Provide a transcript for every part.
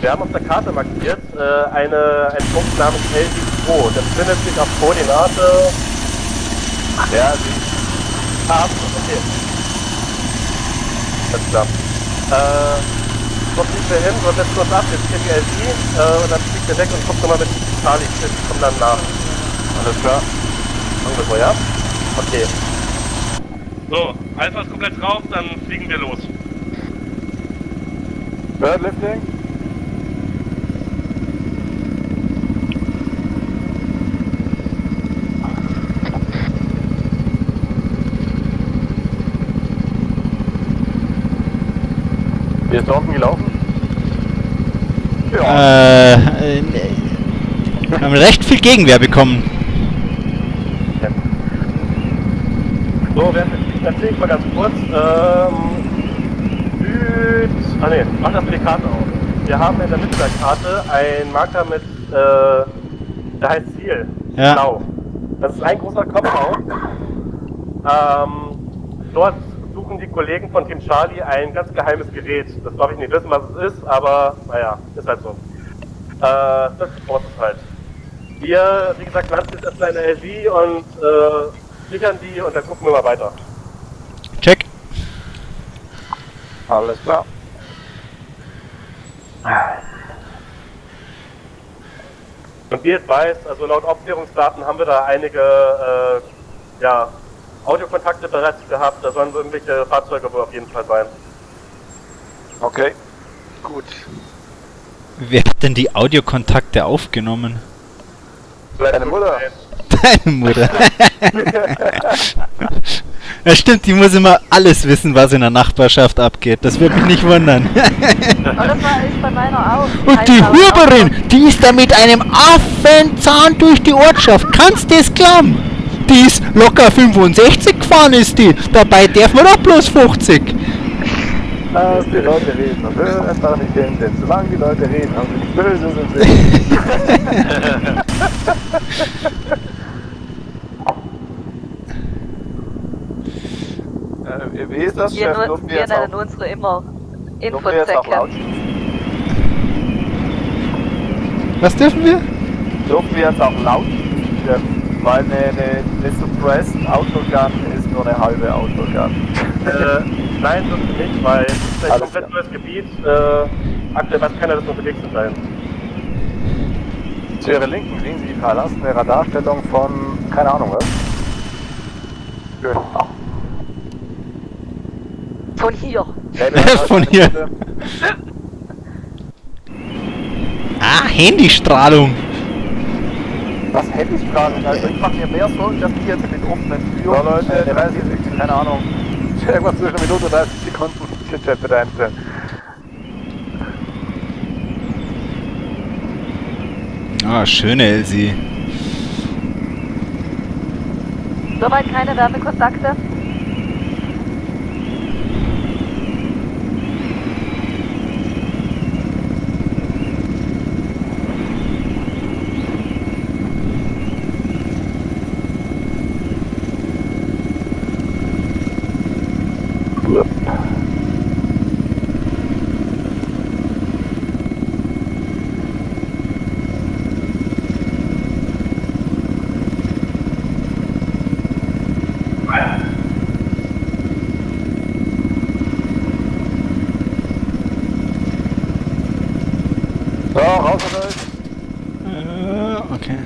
Wir haben auf der Karte markiert äh, eine, einen Punkt namens LD2. Der befindet sich auf Koordinate. Ja, sie. Ah, okay. Alles klar. Äh, wo fliegt wir hin? Wir setzen uns ab, jetzt hier die LD äh, und dann fliegt er weg und guckt nochmal mit Charlie. Ich komm dann nach. Alles klar. Ungefähr, ja? Okay. So, Alpha ist komplett drauf, dann fliegen wir los. Bird lifting. Wie ist Dorfen gelaufen? Äh, äh, wir haben recht viel Gegenwehr bekommen. So, fliegen, erzähle ich mal ganz kurz. Ähm, Süd... Ah ne, mach das für die Karte auf. Wir haben in der Mitte der Karte einen Marker mit, äh, der heißt Ziel. Ja. Blau. Das ist ein großer Kopfbau. Ähm, dort suchen die Kollegen von Team Charlie ein ganz geheimes Gerät. Das darf ich nicht wissen, was es ist, aber naja, ist halt so. Äh, das ist halt. Wir, wie gesagt, landen jetzt erstmal in der LG und äh, sichern die und dann gucken wir mal weiter. Check. Alles klar. Und wie jetzt weiß, also laut Aufklärungsdaten haben wir da einige äh, ja, Audiokontakte bereits gehabt. Da sollen so irgendwelche Fahrzeuge wohl auf jeden Fall sein. Okay. Gut. Wer hat denn die Audiokontakte aufgenommen? Deine Mutter. Deine Mutter. ja stimmt, die muss immer alles wissen, was in der Nachbarschaft abgeht. Das würde mich nicht wundern. Das war ich bei meiner auch. Und die Huberin, die ist da mit einem Affenzahn durch die Ortschaft. Kannst du das glauben? Die ist locker 65 gefahren ist die. Dabei darf man doch bloß 50. Lass die Leute reden und hör einfach nicht hin, denn solange die Leute reden, haben sie nichts Böses im Sinn. äh, wie ist das, Wir, Chef? nu Dürfen wir wir nennen unsere immer Infosäcke. Was dürfen wir? Dürfen wir jetzt auch laut Chef? Weil eine, eine, eine Suppressed Autogun ist nur eine halbe Autogun. Äh, nein, das ist nicht, weil es ist ein Alles komplett klar. neues Gebiet. Äh, aktuell weiß keiner, dass wir unterwegs zu sein. Zu Ihrer Linken sehen Sie verlassene Radarstellung von, keine Ahnung was. Schön. Von hier. Von hier. Ah, Handystrahlung. Was hätte ich gerade? Also ich mache mir mehr Sorgen, dass die jetzt mit offenen Türen... So Leute, 30 Sekunden, keine Ahnung. Irgendwas zwischen einer Minute und 30 Sekunden. Den Chat bitte einstellen. Ah, schöne Elsie. Soweit keine Wärmekontakte. So, raus mit euch. Äh, okay.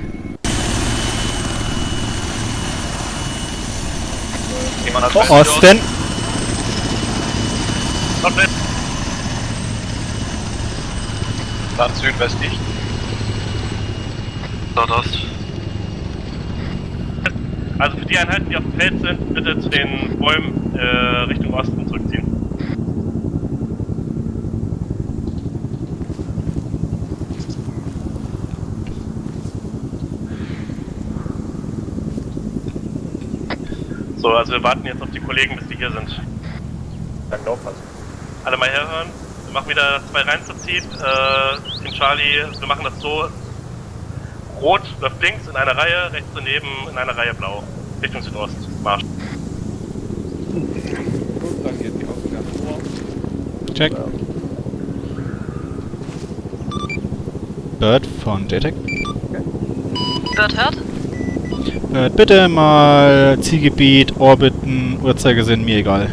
Jemand hat Osten. Nordwest. Dann südwestlich. Nordost. Also für die Einheiten, die auf dem Feld sind, bitte zu den Bäumen äh, Richtung Osten zurückziehen. So, also wir warten jetzt auf die Kollegen, bis die hier sind. Dann lauf was. Alle mal herhören. Wir machen wieder zwei reinzuzieht. Äh, Team Charlie, wir machen das so. Rot läuft links in einer Reihe, rechts daneben in einer Reihe blau. Richtung Südost. Marsch. Check. Bird von JTEC. Bird hört? Bird, bitte mal Zielgebiet, Orbiten, Uhrzeigersinn, mir egal.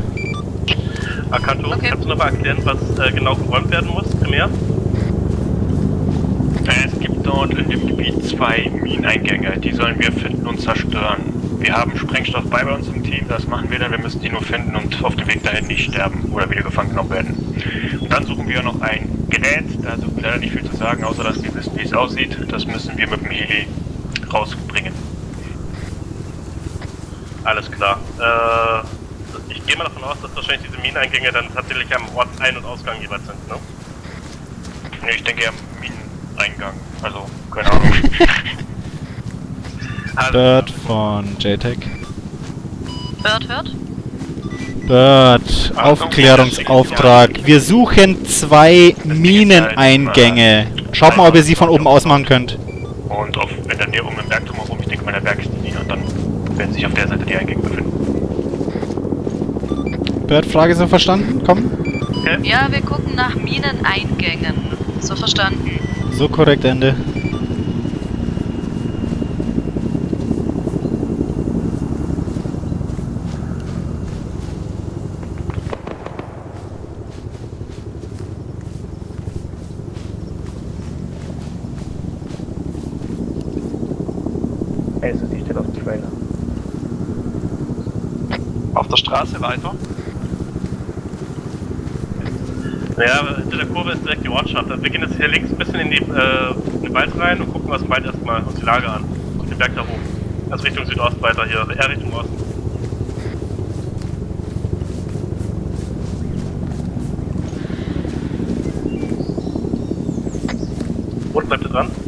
Akanto, Okay. kannst du noch mal erklären, was äh, genau geräumt werden muss, primär? Es gibt dort in dem Gebiet zwei Mineneingänge, die sollen wir finden und zerstören. Wir haben Sprengstoff bei bei uns im Team, das machen wir dann, wir müssen die nur finden und auf dem Weg dahin nicht sterben oder wieder gefangen genommen werden. Und dann suchen wir noch ein Gerät, da dürfen wir leider nicht viel zu sagen, außer dass wir wissen, wie es aussieht. Das müssen wir mit dem Heli rausbringen. Alles klar. Äh, ich gehe mal davon aus, dass wahrscheinlich diese Mineneingänge dann tatsächlich am Ort Ein- und Ausgang jeweils sind, ne? Nee, ich denke eher Mineneingang, also keine Ahnung. Bird von JTEC. Bird hört? Bird, Aufklärungsauftrag. Wir suchen zwei Mineneingänge. Schaut mal, ob ihr sie von oben aus machen könnt. Und auf, in der Nähe um den Berg drumherum, ich denke mal in der Bergslinie und dann werden sich auf der Seite die Eingänge befinden. Bird, Frage so verstanden? Komm. Ja, wir gucken nach Mineneingängen. So verstanden. So korrekt, Ende. Also, die steht auf dem Trailer. Auf der Straße weiter? Naja, hinter der Kurve ist direkt die Ortschaft. Also wir gehen jetzt hier links ein bisschen in, die, äh, in den Wald rein und gucken uns im Wald erstmal uns die Lage an. Auf den Berg da hoch. Also Richtung Südost weiter hier, eher Richtung Osten. Rot bleibt ihr dran.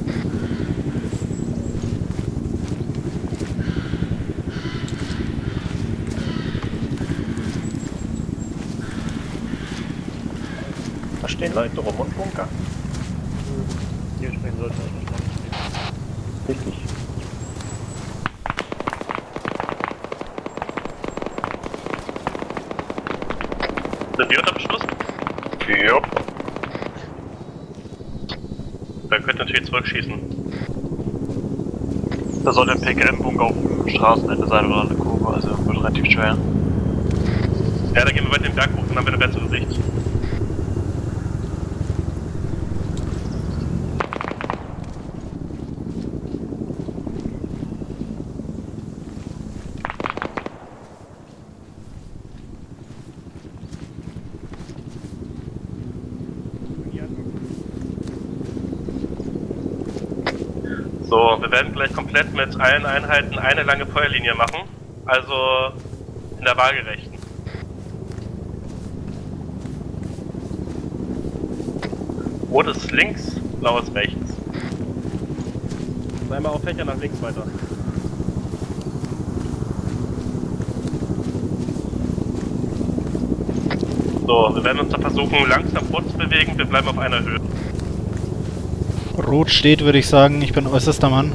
Stehen Leute rum und bunkern. Hier stehen sollte Richtig. Sind wir unter Beschuss? Ja. Dann könnt ihr natürlich zurückschießen. Da soll der PKM-Bunker auf dem Straßenende sein oder eine Kurve, also wird relativ schwer. Ja, dann gehen wir weiter den Berg hoch, dann haben wir eine bessere Sicht. So, wir werden gleich komplett mit allen Einheiten eine lange Feuerlinie machen. Also in der waagerechten. Rot ist links, blau ist rechts. Einmal auf Fächer nach links weiter. So, wir werden uns da versuchen langsam vorzubewegen. Wir bleiben auf einer Höhe. Rot steht, würde ich sagen. Ich bin äußerster Mann.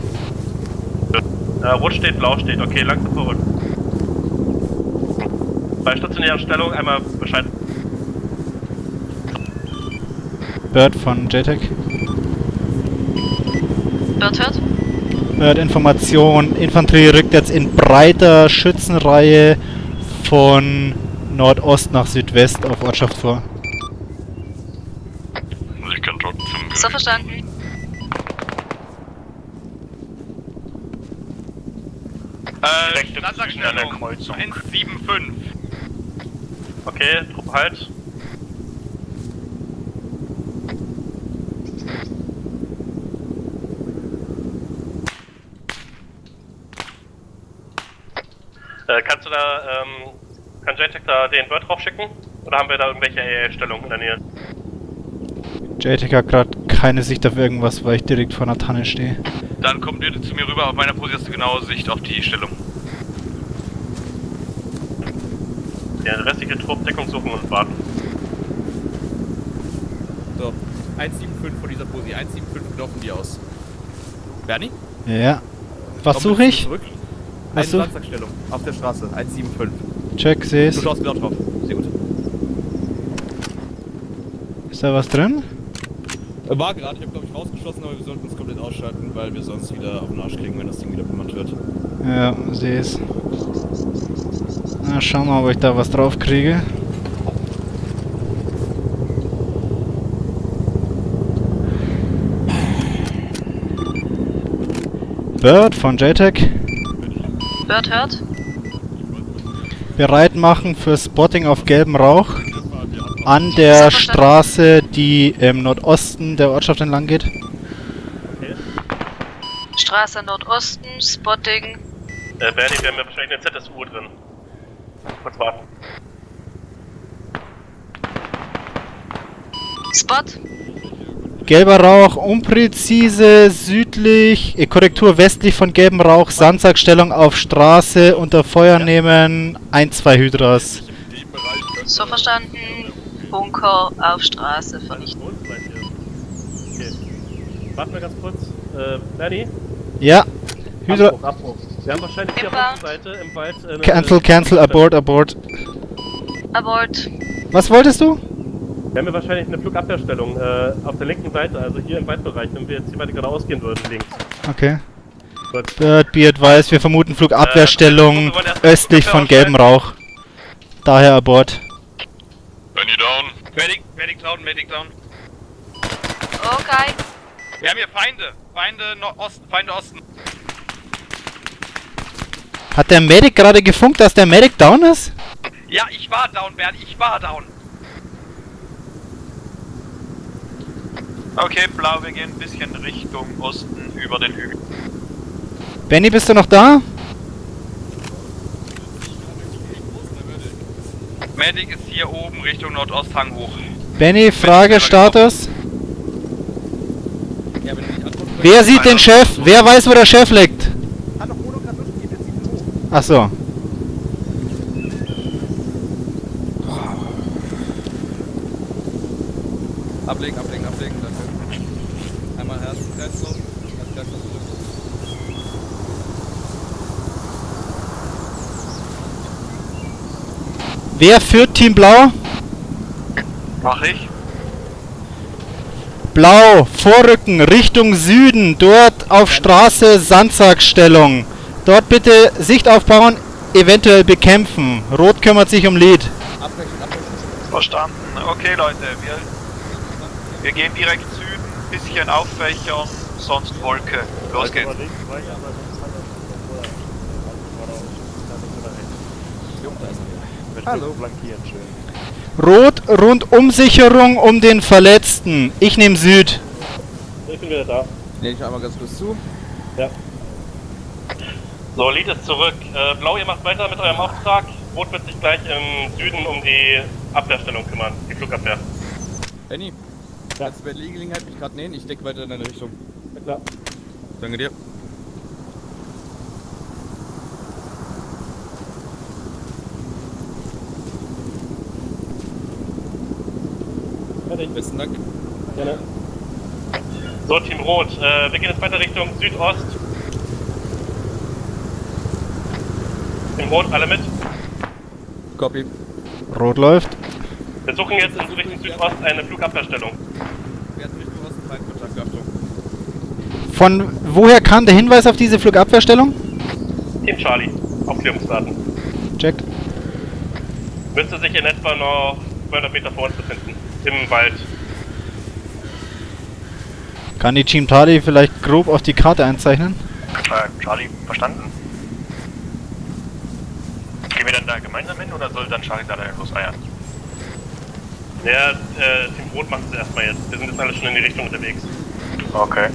Äh, rot steht, blau steht. Okay, langsam vorrück. Bei stationärer Stellung einmal Bescheid. Bird von JTEC. Bird hört? Bird, Information. Infanterie rückt jetzt in breiter Schützenreihe von Nordost nach Südwest auf Ortschaft vor. Ich kann trotzdem. So verstanden. Äh. Kreuzung. 175. Okay, Truppe halt. Äh, kannst du da, ähm, kann JTEC da den Bird drauf schicken? Oder haben wir da irgendwelche AA-Stellungen in der Nähe? JTEC hat gerade keine Sicht auf irgendwas, weil ich direkt vor einer Tanne stehe. Dann kommt ihr zu mir rüber, auf meiner Position hast du genaue Sicht auf die Stellung. Der restliche Trupp Deckung suchen und warten. So, 175 von dieser Posi. 175 laufen die aus. Bernie? Ja. Was suche ich? Zurück. Was Eine Landsackstellung auf der Straße. 175. Check, Du seh's. schaust genau drauf. Sehr gut. Ist da was drin? Äh, War gerade, ich habe glaube ich rausgeschlossen, aber wir sollten uns komplett ausschalten, weil wir sonst wieder auf den Arsch kriegen, wenn das Ding wieder bemannt wird. Ja, sehe es. Na, schauen wir mal, ob ich da was drauf kriege. Bird von JTEC. Bird hört. bereit machen für Spotting auf gelbem Rauch an der Straße, die im Nordosten der Ortschaft entlang geht. Straße Nordosten, Spotting. Äh, Bernie, wir haben ja wahrscheinlich eine ZSU drin. Kurz warten. Spot. Gelber Rauch, unpräzise, südlich, äh, Korrektur westlich von gelbem Rauch, Sandsackstellung auf Straße, unter Feuer nehmen, 1, 2 Hydras. So verstanden. Bunker auf Straße vernichten. Okay. Warten wir ganz kurz. Äh, Bernie? Ja, Hydra, Abbruch, Abbruch. Wir haben wahrscheinlich hier auf unserer Seite im Wald... Äh, cancel, cancel, abort, abort. Abort. Was wolltest du? Wir haben hier wahrscheinlich eine Flugabwehrstellung äh, auf der linken Seite, also hier im Waldbereich, wenn wir jetzt hier weiter geradeaus gehen würden, links. Okay. Gut. Bird, be advised, wir vermuten Flugabwehrstellung wir wollen erst östlich von gelbem Rauch. Daher abort. Benny down. Medic, Medic down, Medic down. Okay. Wir haben hier Feinde. Feinde Osten, Feinde Osten. Hat der Medic gerade gefunkt, dass der Medic down ist? Ja, ich war down, Bernie, ich war down. Okay, blau, wir gehen ein bisschen Richtung Osten über den Hügel. Benny, bist du noch da? Medic ist hier oben Richtung Nordosthang hoch. Benny, Frage, Status. Ja, Wer sieht den Chef? Wer weiß, wo der Chef liegt? Hat doch Mono gerade durchgegeben, jetzt sieht hoch. Ach so. Ablegen, ablegen, ablegen, danke. Einmal Herzenkreislauf, Herzkreislauf zurück. Wer führt Team Blau? Mach ich. Blau, Vorrücken, Richtung Süden, dort auf Straße Sandsackstellung. Dort bitte Sicht aufbauen, eventuell bekämpfen. Rot kümmert sich um Lead. Verstanden. Okay, Leute, wir, wir gehen direkt Süden, bisschen auffächern, sonst Wolke. Los geht's. Hallo. Rot, Rundumsicherung um den Verletzten. Ich nehme Süd. Ich bin wieder da. Nehme ich einmal ganz kurz zu. So, Lied ist zurück. Äh, Blau, ihr macht weiter mit eurem Auftrag. Rot wird sich gleich im Süden um die Abwehrstellung kümmern, die Flugabwehr. Benny, kannst du bei der Gelegenheit mich gerade nähen? Ich decke weiter in deine Richtung. Ja, klar. Danke dir. Fertig. Besten Dank. Gerne. So, Team Rot, äh, wir gehen jetzt weiter Richtung Südost. Team Rot, alle mit. Copy. Rot läuft. Wir suchen jetzt in Richtung Südost eine Flugabwehrstellung. Wir hatten Richtung Osten Feindkontakt, Achtung. Von woher kam der Hinweis auf diese Flugabwehrstellung? Team Charlie, Aufklärungsdaten. Check. Müsste sich in etwa noch 200 Meter vor uns. Im Wald. Kann die Team Tali vielleicht grob auf die Karte einzeichnen? Äh, Charlie, verstanden. Gehen wir dann da gemeinsam hin oder soll dann Charlie da loseiern? Ja, äh, Team Rot macht es erstmal jetzt. Wir sind jetzt alle schon in die Richtung unterwegs. Okay.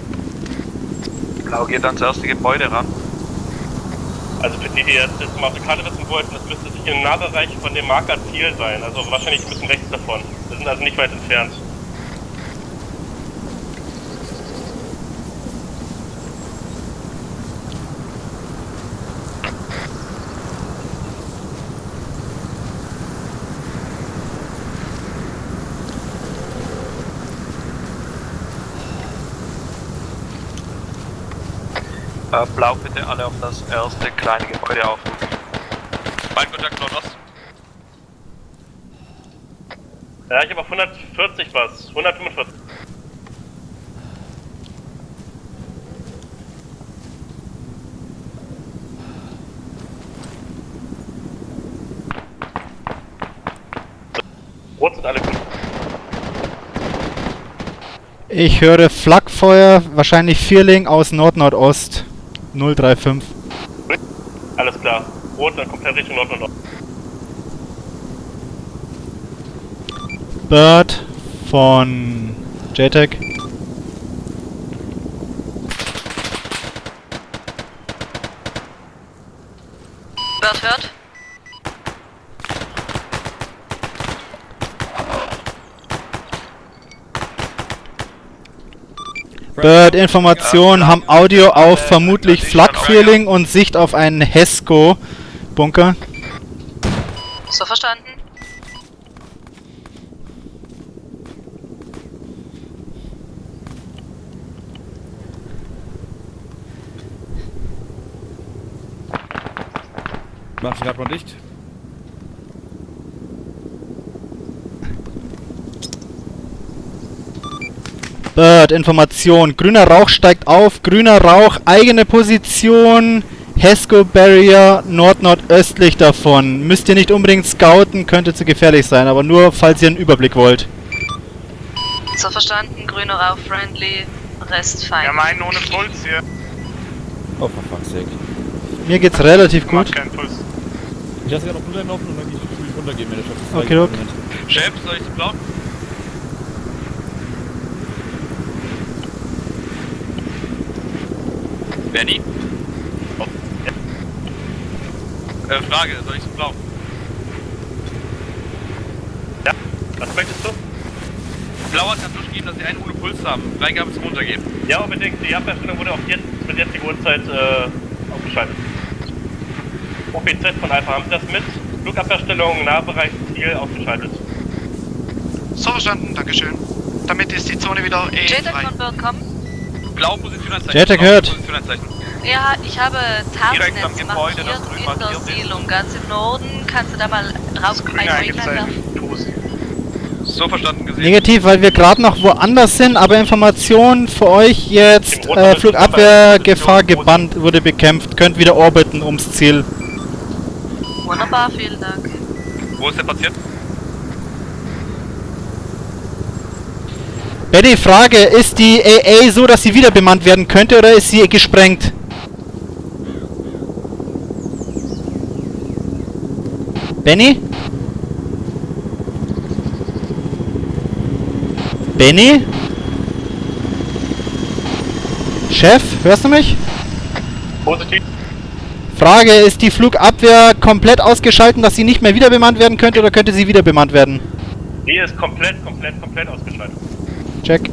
Blau geht ans erste Gebäude ran. Also für die, die jetzt, jetzt mal auf der Karte wissen wollten, das müsste sich im Nahbereich von dem Marker Ziel sein. Also wahrscheinlich ein bisschen rechts davon. Wir sind also nicht weit entfernt. Äh, Blau bitte alle auf das erste kleine Gebäude aufrufen. Feindkontakt Nordost. Ja, ich habe auf 140 was. 145. Rot sind alle gut. Ich höre Flakfeuer, wahrscheinlich Vierling aus Nord-Nordost. 035. Alles klar. Rot, dann kommt er Richtung Nord-Nordost. Bird von JTAG. Bird hört. Bird Information haben Audio auf vermutlich Flak-Feeling und Sicht auf einen Hesco-Bunker. So verstanden. Mach ich grad mal dicht. Bird Information. Grüner Rauch steigt auf. Grüner Rauch, eigene Position. Hesco Barrier nord-nordöstlich davon. Müsst ihr nicht unbedingt scouten, könnte zu gefährlich sein, aber nur falls ihr einen Überblick wollt. So verstanden. Grüner Rauch friendly. Rest fein. Wir meinen ohne Puls hier. Oh, for fuck's sake. Mir geht's relativ gut. Keinen Puls. Ich lasse gerade noch runterlaufen und dann gehe ich will runtergehen, wenn der Chef ist. Okay, okay. Chef, soll ich zu blau? Benny? Oh. Äh, Frage, soll ich zu blau? Ja, was möchtest du? Blau hat gerade durchgegeben, dass sie einen ohne Puls haben. Freigabe zum Runtergehen. Ja, unbedingt. Die Abwehrstellung wurde auf jetzt, mit jetziger Uhrzeit äh, aufgeschaltet. OPZ von Alpha haben Sie das mit? Flugabwehrstellung, Nahbereich, Ziel ausgeschaltet. So verstanden, Dankeschön. Damit ist die Zone wieder eh JTAG frei. von Bird kommen. Blau Position anzeigen. JTAG Blau hört. Ja, ich habe Direkt am Tarnnetz Gebäude, markiert in der. Siedlung. Ganz im Norden. Kannst du da mal drauf Grün ein Wayline eingezeichnet. werfen? Tu es. So verstanden gesehen. Negativ, weil wir gerade noch woanders sind, aber Information für euch jetzt, äh, Flugabwehrgefahr gebannt, wurde bekämpft, könnt wieder orbiten ums Ziel. Wunderbar, vielen Dank. Wo ist der Patient? Betty, Frage, ist die AA so, dass sie wieder bemannt werden könnte oder ist sie gesprengt? Benny? Benny? Chef, hörst du mich? Positiv. Frage, ist die Flugabwehr komplett ausgeschaltet, dass sie nicht mehr wieder bemannt werden könnte oder könnte sie wieder bemannt werden? Die ist komplett, komplett, komplett ausgeschaltet. Check.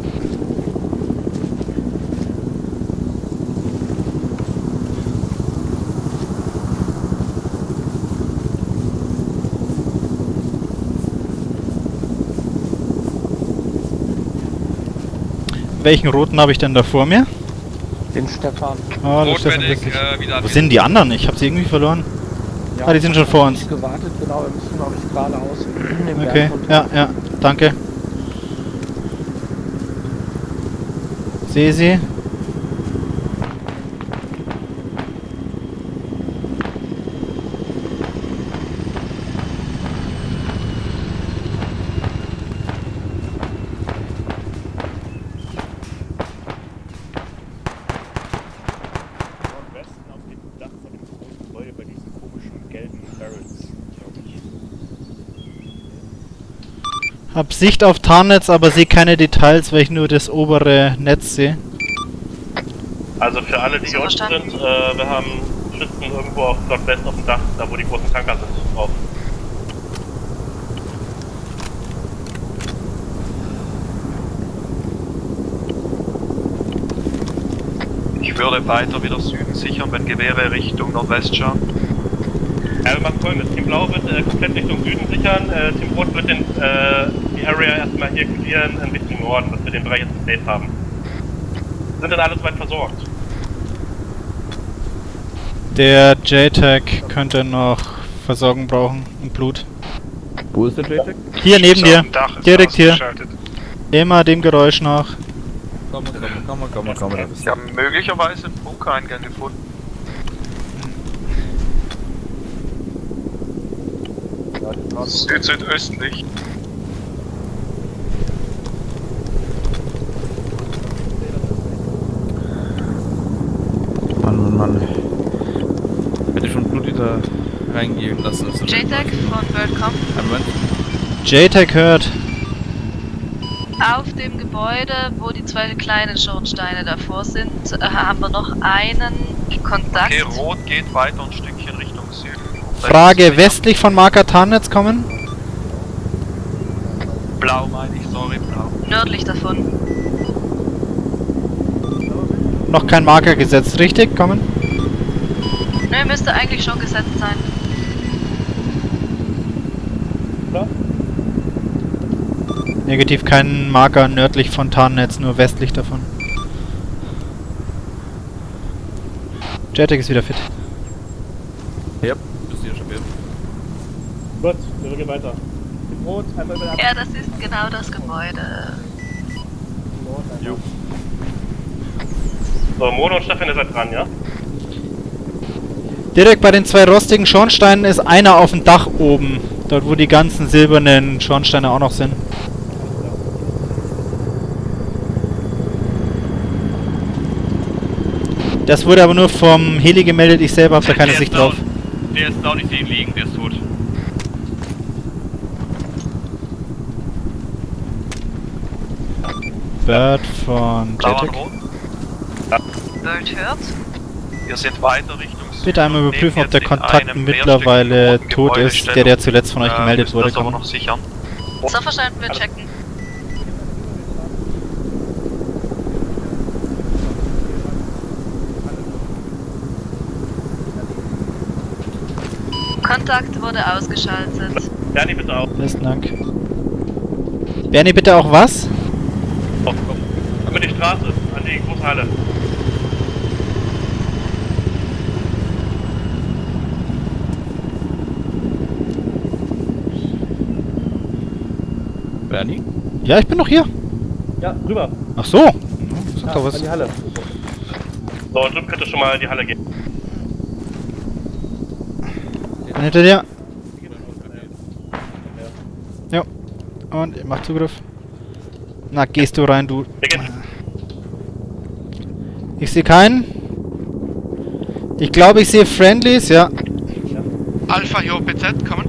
Welchen roten habe ich denn da vor mir? Den Stefan. Oh, der Stefan äh, wieder Wo sind die anderen? Ich habe sie irgendwie verloren. Ah, die sind schon vor uns. gewartet, genau, wir müssen glaube ich geradeaus. Okay, ja, ja, danke. Sehe sie. Nordwesten auf dem Dach von dem großen Gebäude bei diesen komischen gelben Barrels, glaube ich. Hab Sicht auf Tarnnetz, aber sehe keine Details, weil ich nur das obere Netz sehe. Also für alle, die hier unten sind, äh, wir haben Schützen irgendwo auf Nordwest auf dem Dach, da wo die großen Tanker sind, drauf. Ich würde weiter wieder Süden sichern, wenn Gewehre Richtung Nordwest schauen. Ja, wir machen folgendes. Team Blau wird äh, komplett Richtung Süden sichern, äh, Team Rot wird den, äh, die Area erstmal hier clearen in Richtung Norden, dass wir den Bereich jetzt safe haben. Sind dann alle soweit versorgt? Der JTAG könnte noch Versorgung brauchen und Blut. Wo ist der JTAG? Hier neben dir. Direkt hier. Immer dem Geräusch nach. Komm, komm, komm, komm, komm, komm, Sie haben möglicherweise einen Bunkereingang gefunden. südöstlich. Halt Mann, Mann, Mann. Hätte schon Blut wieder reingehen lassen. JTAG von WorldCom. Moment. JTAG hört. Auf dem Gebäude, wo die zwei kleinen Schornsteine davor sind, äh, haben wir noch einen Kontakt. Okay, rot geht weiter und Stückchen Richtung Frage westlich von Marker Tarnitz kommen? Blau meine ich, sorry, blau. Nördlich davon. Noch kein Marker gesetzt, richtig? Kommen? Nö, müsste eigentlich schon gesetzt sein. Negativ kein Marker nördlich von Tarnnetz, nur westlich davon. JTAG ist wieder fit. Ja, bist du ja schon wieder. Gut, wir gehen weiter. Rot, einmal über Ja, das ist genau das Gebäude. So, Mono und Stefan, ihr seid dran, ja? Direkt bei den zwei rostigen Schornsteinen ist einer auf dem Dach oben. Dort, wo die ganzen silbernen Schornsteine auch noch sind. Das wurde aber nur vom Heli gemeldet, ich selber habe da keine Der Sicht drauf. Der ist down, ich sehe ihn liegen, der ist tot. Bird von rot. Bird hört. Wir sind weiter Richtung Süden. Bitte einmal überprüfen, ob der Kontakt mittlerweile tot ist, der, der zuletzt von euch Äh, gemeldet wurde. Das aber Kommen. noch sichern. So verstanden, wir checken. Kontakt wurde ausgeschaltet. Bernie, bitte auch. Besten Dank. Bernie, bitte auch was? Oh, komm. Über die Straße, an die große Halle. Bernie? Ja, ich bin noch hier. Ja, rüber. Ach so. Sag doch An was. die Halle. So, drüben könnte schon mal in die Halle gehen. Bin hinter dir. Ja. Und mach Zugriff. Na, gehst du rein, du. Wir gehen. Ich sehe keinen. Ich glaube, ich sehe Friendlies, ja. Alpha hier OPZ, kommen.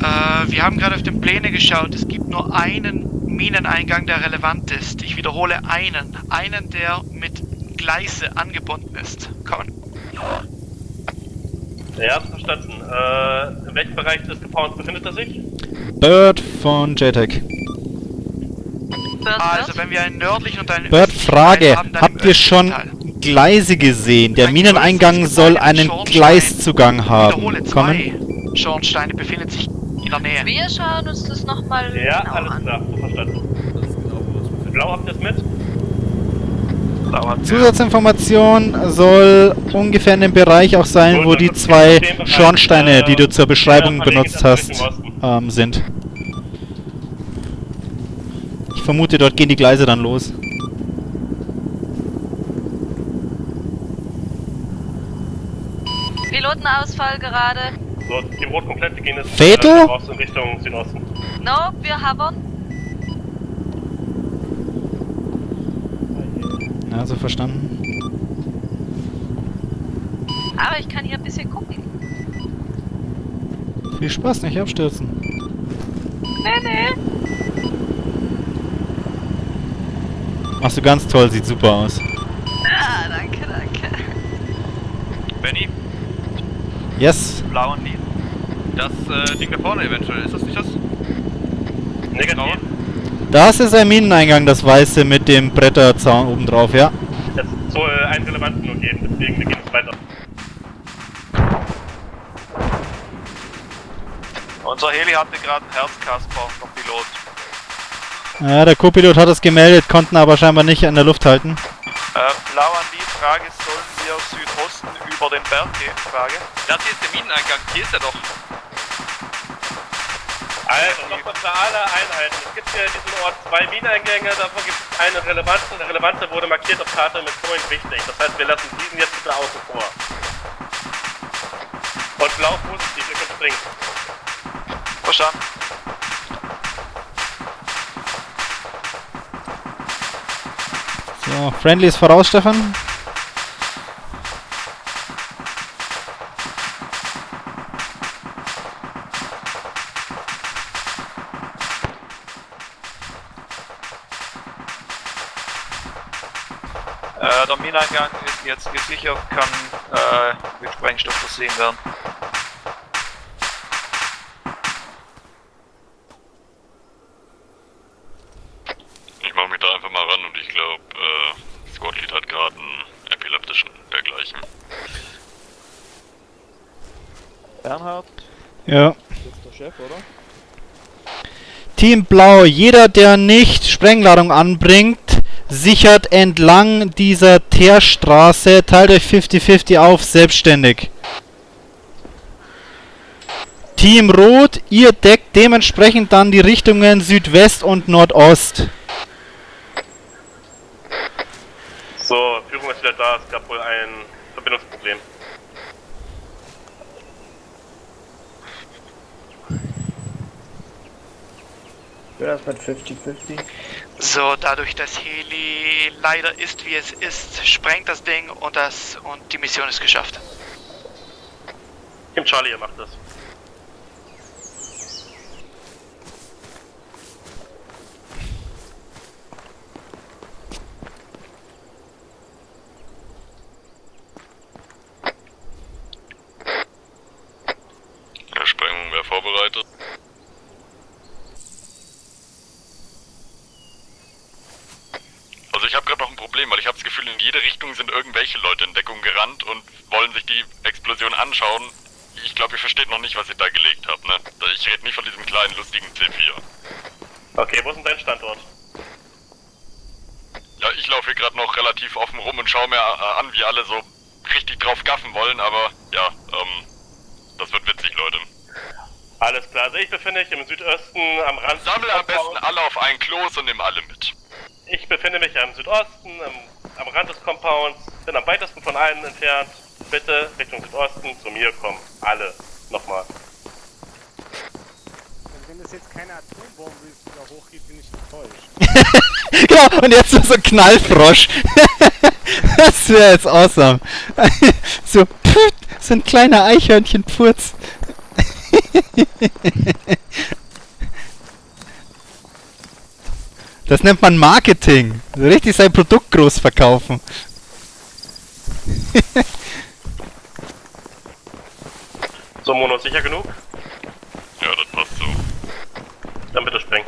Äh, wir haben gerade auf den Pläne geschaut. Es gibt nur einen Mineneingang, der relevant ist. Ich wiederhole einen. Einen, der mit Gleise angebunden ist. Kommen. Ja, verstanden. Äh, in welchem Bereich des Gebäudes befindet er sich? Bird von JTAG. Bird Also, wenn wir einen nördlichen und einen Bird, Frage. Haben, Habt ihr schon Teil. Gleise gesehen? Der Ein Mineneingang soll einen. Gleiszugang haben. wiederhole, Kommen. zwei Schornsteine befinden sich in der Nähe. Wir schauen uns das nochmal Ja, genau alles an. klar, so verstanden. Das ist genau, wo es befindet. Blau habt ihr es mit? Zusatzinformation soll ungefähr in dem Bereich auch sein, Gut, wo die zwei Schornsteine, äh, die du zur Beschreibung ja, benutzt das hast, ähm, sind. Ich vermute, dort gehen die Gleise dann los. Pilotenausfall gerade. So, die Rot komplett, wir gehen jetzt Fatal? äh, raus in Richtung Südosten. Nope, wir havern. Ja, so verstanden. Aber ich kann hier ein bisschen gucken. Viel Spaß, nicht abstürzen. Nee, nee. Machst du ganz toll, sieht super aus. Ah, danke, danke. Benny, Yes. blauen Lied. Das äh, Ding da vorne eventuell, ist das nicht das? Negativ. Das ist ein Mineneingang, das weiße mit dem Bretterzaun oben drauf, ja. Es soll einen relevanten nur geben, deswegen wir gehen jetzt weiter. Unser Heli hatte gerade einen Herzkasper, der Pilot. Ja, der Co-Pilot hat es gemeldet, konnten aber scheinbar nicht in der Luft halten. Äh, blau an die Frage, sollen wir Südosten über den Berg gehen? Frage. Das hier ist der Mineneingang, hier ist er doch. Also, nochmal für alle Einheiten. Es gibt hier in diesem Ort zwei Mineneingänge, davon gibt es einen relevanten. Der relevante wurde markiert auf Karte mit Point wichtig. Das heißt, wir lassen diesen jetzt bitte außen vor. Und blau positiv, ihr könnt springen. Verstanden. So, Friendly ist voraus, Stefan. Äh, der Mineneingang ist jetzt gesichert, kann äh, mit Sprengstoff versehen werden. Ich mache mich da einfach mal ran und ich glaube, äh, Squadlead hat gerade einen epileptischen dergleichen. Bernhard, Ja. jetzt der Chef, oder? Team Blau, jeder, der nicht Sprengladung anbringt, sichert entlang dieser Teerstraße, teilt euch 50-50 auf, selbstständig. Team Rot, ihr deckt dementsprechend dann die Richtungen Südwest und Nordost. So, Führung ist wieder da. Es gab wohl ein Verbindungsproblem. Ja, das mit 50-50. So, dadurch, dass Heli leider ist, wie es ist, sprengt das Ding und das und die Mission ist geschafft. Team Charlie, ihr macht das. Ja, Sprengung wäre vorbereitet. Also ich habe gerade noch ein Problem, weil ich habe das Gefühl, in jede Richtung sind irgendwelche Leute in Deckung gerannt und wollen sich die Explosion anschauen. Ich glaube, ihr versteht noch nicht, was ich da gelegt habe, ne? Ich rede nicht von diesem kleinen, lustigen C4. Okay, wo ist denn dein Standort? Ja, ich laufe hier gerade noch relativ offen rum und schaue mir äh, an, wie alle so richtig drauf gaffen wollen, aber ja, ähm, das wird witzig, Leute. Alles klar, also ich befinde mich im Südosten am Rand. Sammle am besten alle auf ein Klos und nimm alle mit. Ich befinde mich am Südosten, am, am Rand des Compounds, bin am weitesten von allen entfernt. Bitte Richtung Südosten zu mir kommen. Alle. Nochmal. Wenn das jetzt keine Atombombe ist, die da hochgeht, bin ich enttäuscht. genau, und jetzt so ein Knallfrosch. das wäre jetzt awesome. so, pff, so ein kleiner Eichhörnchen-Pfurz. Das nennt man Marketing. Richtig sein Produkt groß verkaufen. So, Mono, sicher genug? Ja, das passt so. Dann bitte sprengen.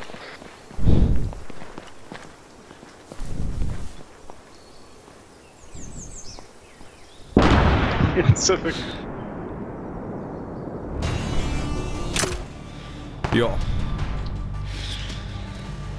Zurück. Ja.